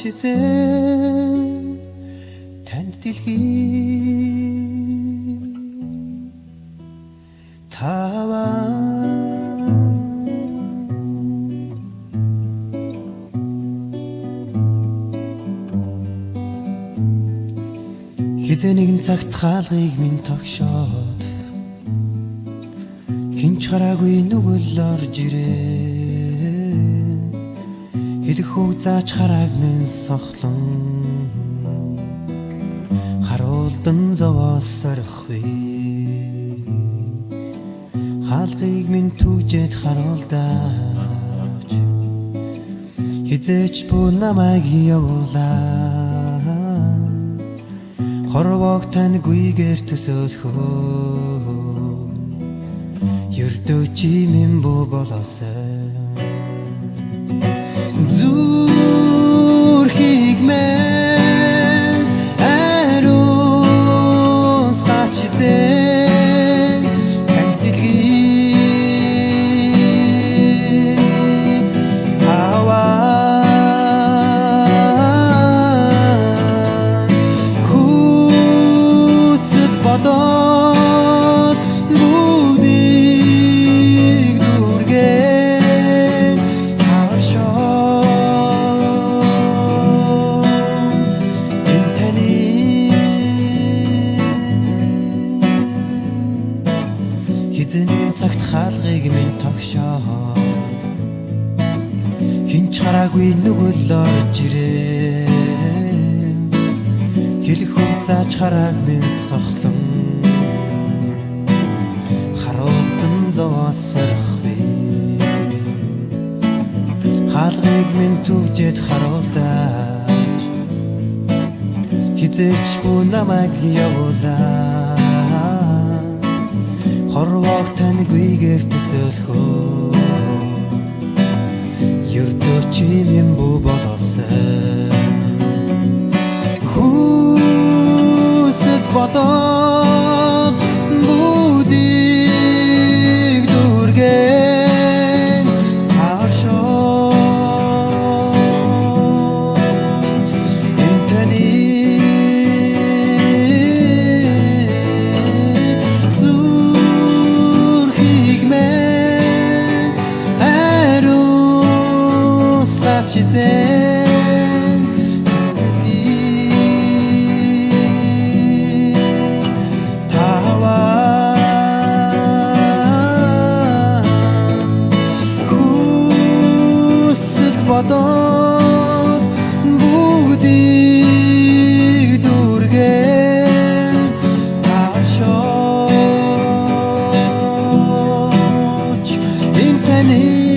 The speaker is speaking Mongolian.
хизээ танд дэлхий. Таваа. Хизээ нэгэн цагт хаалгыг минь тогшоод хинч хараагүй нүгэл орж ирээ Үг зааж харааг минь сохлон. Харуулдан зовоос орхив хаалгыг минь түгжээд харуулдаач хизээч бүү намайг явуулаа. Хорвог тань гүйгээр төсөөлхөө. Ердөө чи минь бүү болоосай Хараагүй нүгэл орж ирээ Хэлэх үг зааж харааг минь сохлон Зовоосрох би. Хаалгыг минь түгжээд харуулдаач Хизээч бүү намайг явуулаа. Хорвоог тань гүйгээр төсөөлхөө. Юрдөө чим юм бүү болоосай хичээн таваа. Хүсэл бодоод бүгдийг дүргээ ташооч. Энэ таны